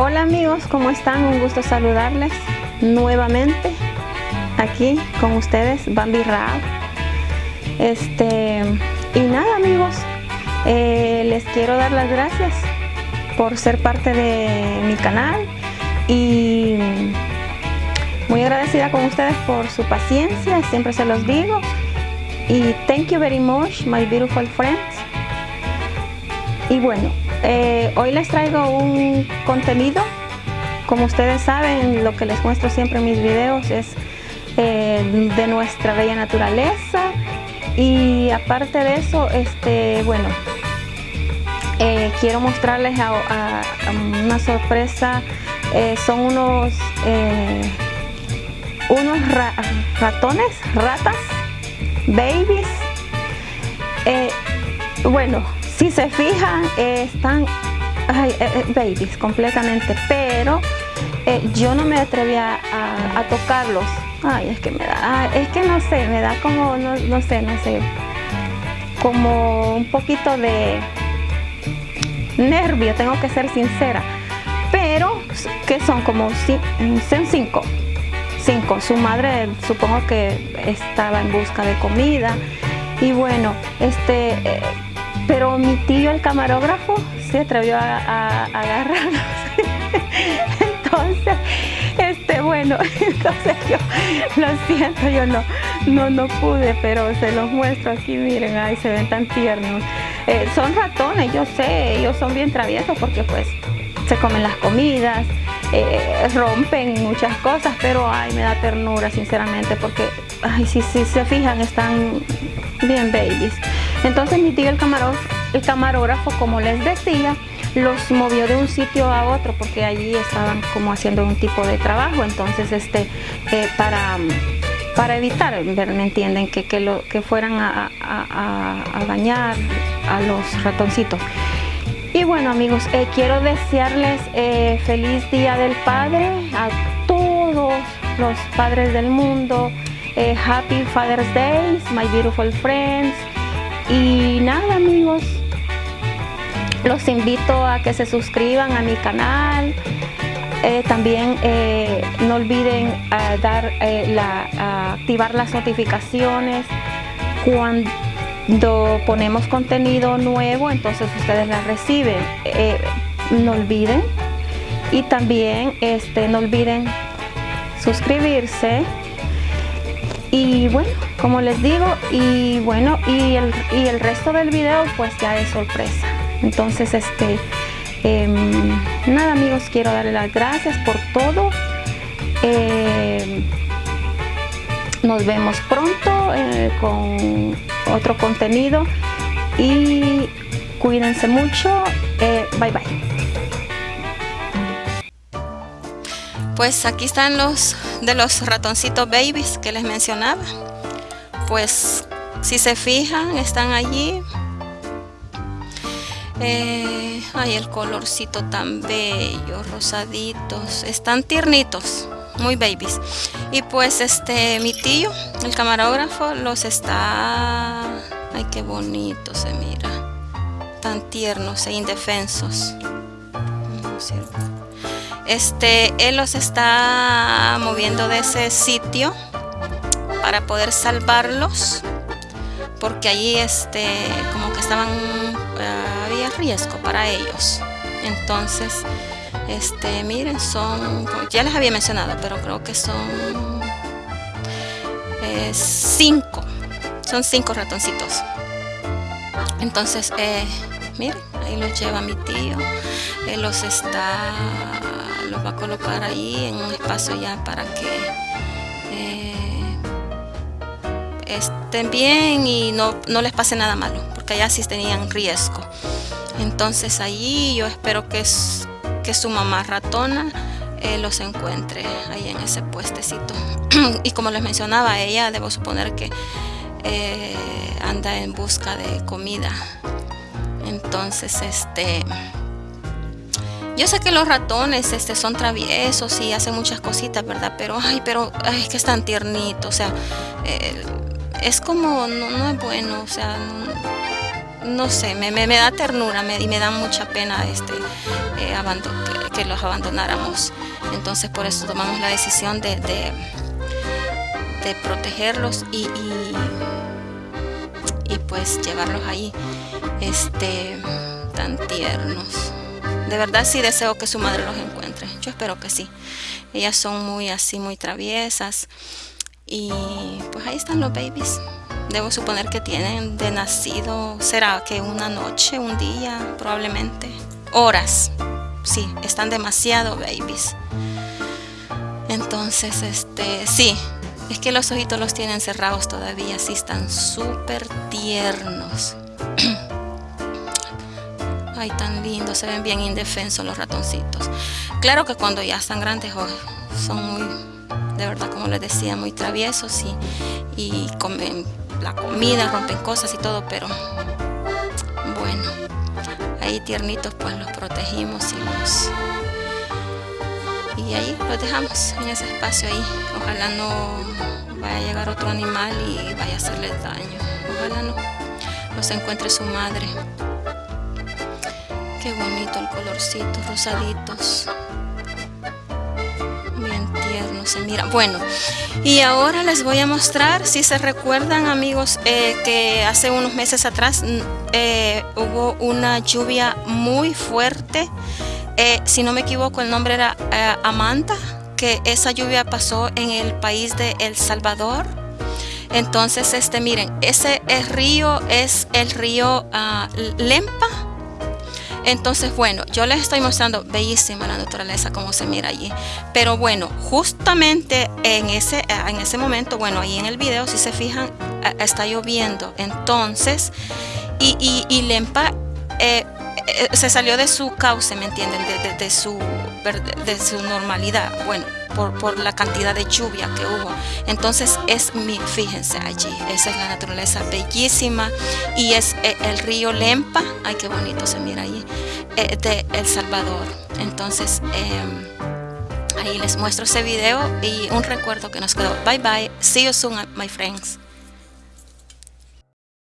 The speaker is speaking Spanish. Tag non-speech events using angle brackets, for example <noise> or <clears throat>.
Hola amigos, ¿cómo están? Un gusto saludarles nuevamente aquí con ustedes, Bambi Rao. Este, y nada amigos, eh, les quiero dar las gracias por ser parte de mi canal y muy agradecida con ustedes por su paciencia, siempre se los digo. Y thank you very much, my beautiful friends. Y bueno, eh, hoy les traigo un contenido. Como ustedes saben, lo que les muestro siempre en mis videos es eh, de nuestra bella naturaleza. Y aparte de eso, este, bueno, eh, quiero mostrarles una sorpresa. son unos, unos ratones, ratas, babies. bueno, si se fijan, están eh, eh, babies completamente, pero eh, yo no me atrevía a, tocarlos. Ay, es que me da, es que no sé, me da como, no, sé, no sé, como un poquito de nervio, tengo que ser sincera. Pero, que son como, son cinco, cinco. Su madre supongo que estaba en busca de comida. Y bueno, este pero mi tío, el camarógrafo, se atrevió a, agarrarlos. <laughs> entonces, este, bueno, <laughs> entonces yo, lo siento, yo no, no, no pude, pero se los muestro aquí, miren, ay, se ven tan tiernos. Eh, son ratones, yo sé, ellos son bien traviesos porque pues se comen las comidas, eh, rompen muchas cosas, pero ay, me da ternura, sinceramente, porque, ay, si se fijan, están bien babies. Entonces mi tío el camarógrafo, el camarógrafo, como les decía, los movió de un sitio a otro porque allí estaban como haciendo un tipo de trabajo. Entonces, este, eh, para, para evitar, ¿me entienden? Que, que, lo, que fueran a, a, dañar a los ratoncitos. Y bueno amigos, eh, quiero desearles eh, feliz Día del Padre a todos los padres del mundo. happy Father's Day, my beautiful friends. Y nada amigos, los invito a que se suscriban a mi canal. Eh, también eh, no olviden eh, dar, activar las notificaciones cuando ponemos contenido nuevo, entonces ustedes las reciben. no olviden y también este, no olviden suscribirse y bueno como les digo y bueno y el, y el resto del video pues ya es sorpresa. Entonces este em, nada amigos quiero darle las gracias por todo. Em, nos vemos pronto eh, con otro contenido. Y cuídense mucho. Eh, bye bye. Pues aquí están los de los ratoncitos babies que les mencionaba pues si se fijan están allí. Eh, ay el colorcito tan bello rosaditos están tiernitos muy babies. Y pues este mi tío el camarógrafo los está ay qué bonito se mira. Tan tiernos e indefensos. Este él los está moviendo de ese sitio para poder salvarlos porque allí este como que estaban eh, había riesgo para ellos. Entonces este miren son ya les había mencionado pero creo que son eh, cinco son cinco ratoncitos. Entonces eh, miren ahí los lleva mi tío él los está los va a colocar ahí en un espacio ya para que estén bien y no, no, les pase nada malo porque allá sí tenían riesgo. Entonces allí yo espero que, que su mamá ratona eh, los encuentre ahí en ese puestecito. <clears throat> Y como les mencionaba ella debo suponer que eh, anda en busca de comida. Entonces este yo sé que los ratones este, son traviesos y hacen muchas cositas, ¿verdad? Pero, ay, pero, ay, que están tiernitos, o sea, eh, es como, no, es bueno, o sea, no sé, me, me, da ternura me, y me da mucha pena este, eh, que, los abandonáramos. Entonces por eso tomamos la decisión de, de, protegerlos y, y, pues llevarlos ahí este, tan tiernos. De verdad sí deseo que su madre los encuentre. Yo espero que sí. Ellas son muy así, muy traviesas. Y pues ahí están los babies. Debo suponer que tienen de nacido, será que una noche, un día, probablemente. Horas. Sí, están demasiado babies. Entonces, este, sí, es que los ojitos los tienen cerrados todavía, sí están súper tiernos. <clears throat> Ay, tan lindos, se ven bien indefensos los ratoncitos. Claro que cuando ya están grandes oh, son muy, de verdad, como les decía, muy traviesos y, y comen la comida, rompen cosas y todo, pero bueno, ahí tiernitos pues los protegimos y los y ahí los dejamos en ese espacio ahí. Ojalá no vaya a llegar otro animal y vaya a hacerles daño. Ojalá no los encuentre su madre. Qué bonito el colorcito, rosaditos se mira. Bueno, y ahora les voy a mostrar, si se recuerdan amigos, eh, que hace unos meses atrás eh, hubo una lluvia muy fuerte. Eh, si no me equivoco, el nombre era Amanda, que esa lluvia pasó en el país de El Salvador. Entonces, este, miren, ese río es el río ah, Lempa entonces, bueno, yo les estoy mostrando bellísima la naturaleza, como se mira allí. Pero bueno, justamente en ese, en ese momento, bueno, ahí en el video, si se fijan, está lloviendo. Entonces, y, y, Lempa eh, eh, se salió de su cauce, ¿me entienden? De, su, de su normalidad. Bueno, por, la cantidad de lluvia que hubo. Entonces es mi, fíjense allí, esa es la naturaleza bellísima y es eh, el río Lempa, ay qué bonito se mira allí, eh, de El Salvador. Entonces em, ahí les muestro ese video y un recuerdo que nos quedó. Bye bye, see you soon my friends.